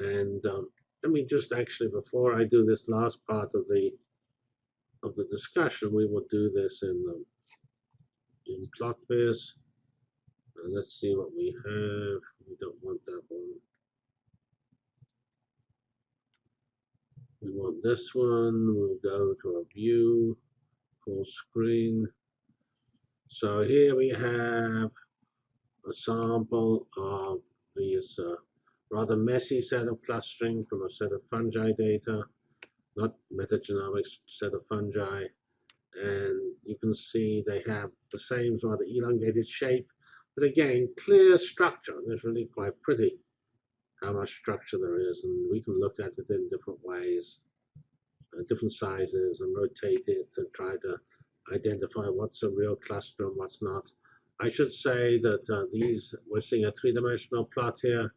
And um, let me just actually, before I do this last part of the of the discussion, we will do this in um, in PlotViz. And let's see what we have. We don't want that one. We want this one. We'll go to a view, full screen. So here we have a sample of these uh, rather messy set of clustering from a set of fungi data, not metagenomics set of fungi. And you can see they have the same rather elongated shape, but again, clear structure. It's really quite pretty how much structure there is, and we can look at it in different ways, uh, different sizes, and rotate it to try to identify what's a real cluster and what's not. I should say that uh, these, we're seeing a three-dimensional plot here.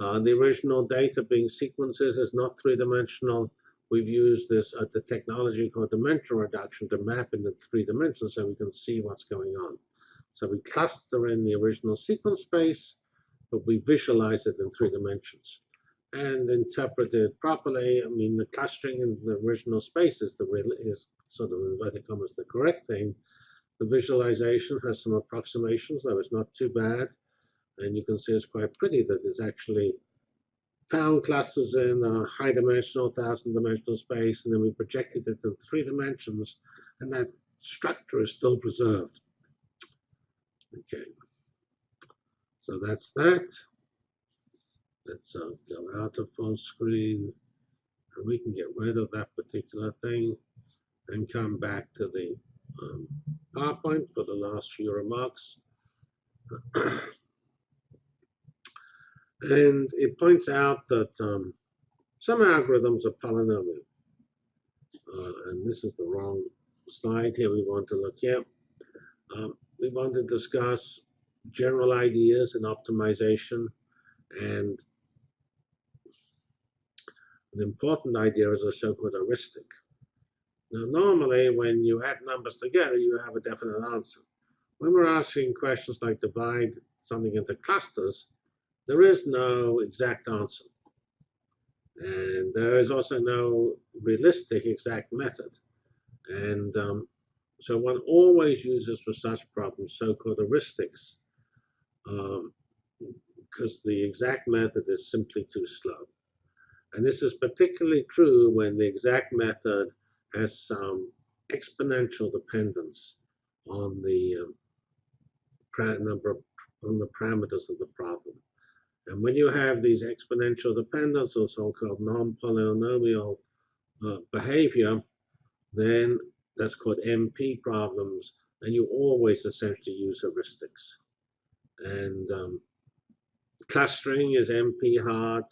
Uh, the original data being sequences is not three-dimensional. We've used this uh, the technology called dimension reduction to map into three dimensions so we can see what's going on. So we cluster in the original sequence space, but we visualize it in three dimensions and interpret it properly. I mean, the clustering in the original space is the real is sort of inverted commas the correct thing. The visualization has some approximations, though it's not too bad. And you can see it's quite pretty that it's actually found clusters in a high dimensional, thousand dimensional space, and then we projected it in three dimensions, and that structure is still preserved. Okay, so that's that. Let's uh, go out of full screen, and we can get rid of that particular thing and come back to the um, PowerPoint for the last few remarks. and it points out that um, some algorithms are polynomial. Uh, and this is the wrong slide here we want to look at. Um, we want to discuss general ideas in optimization and an important idea is a so-called heuristic. Now, normally, when you add numbers together, you have a definite answer. When we're asking questions like divide something into clusters, there is no exact answer. And there is also no realistic exact method. And um, so one always uses for such problems so-called heuristics, um, because the exact method is simply too slow. And this is particularly true when the exact method has some exponential dependence on the um, number of, on the parameters of the problem. And when you have these exponential dependence or so-called non-polynomial uh, behavior, then that's called NP problems, and you always essentially use heuristics. And um, clustering is NP hard.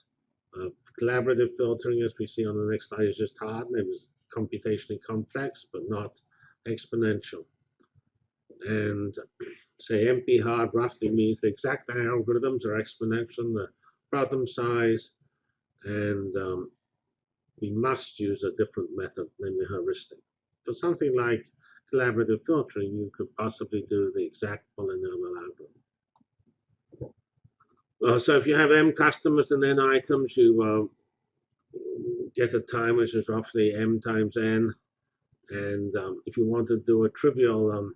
Uh, collaborative filtering, as we see on the next slide, is just hard and it was computationally complex, but not exponential. And say NP hard roughly means the exact algorithms are exponential, the problem size, and um, we must use a different method, namely heuristic. For something like collaborative filtering, you could possibly do the exact polynomial algorithm. Uh, so if you have m customers and n items, you uh, get a time which is roughly m times n. And um, if you want to do a trivial um,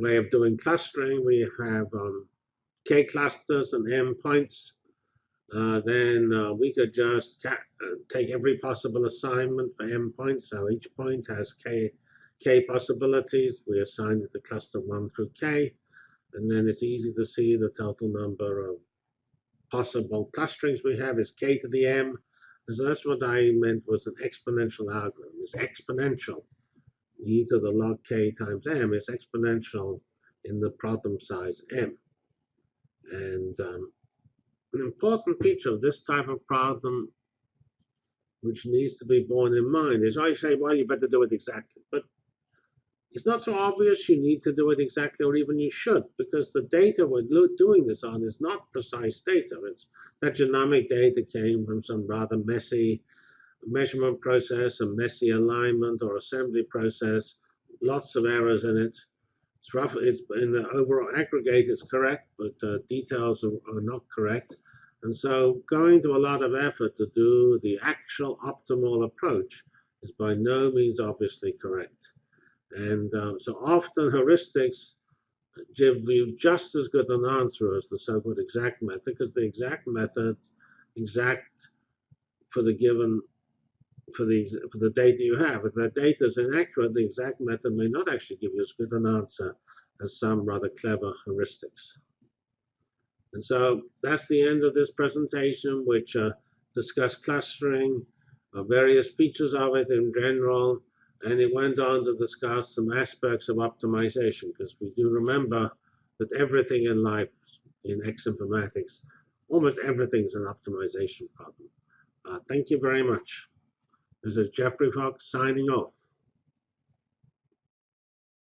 way of doing clustering, we have um, k clusters and m points. Uh, then uh, we could just uh, take every possible assignment for m points. So each point has k, k possibilities. We assign it to cluster 1 through k. And then it's easy to see the total number of possible clusterings we have is k to the m. So that's what I meant was an exponential algorithm. It's exponential. E to the log k times m is exponential in the problem size m. And um, an important feature of this type of problem, which needs to be borne in mind, is I say, well, you better do it exactly. But it's not so obvious you need to do it exactly, or even you should, because the data we're doing this on is not precise data. It's that genomic data came from some rather messy measurement process, a messy alignment or assembly process, lots of errors in it. It's rough. It's in the overall aggregate, it's correct, but uh, details are, are, not correct. And so going to a lot of effort to do the actual optimal approach is by no means obviously correct. And um, so often heuristics give you just as good an answer as the so-called exact method, because the exact method, exact for the given, for the for the data you have. If that data is inaccurate, the exact method may not actually give you as good an answer as some rather clever heuristics. And so that's the end of this presentation, which uh, discussed clustering, uh, various features of it in general, and it went on to discuss some aspects of optimization, because we do remember that everything in life in X informatics, almost everything is an optimization problem. Uh, thank you very much. This is Geoffrey Fox signing off.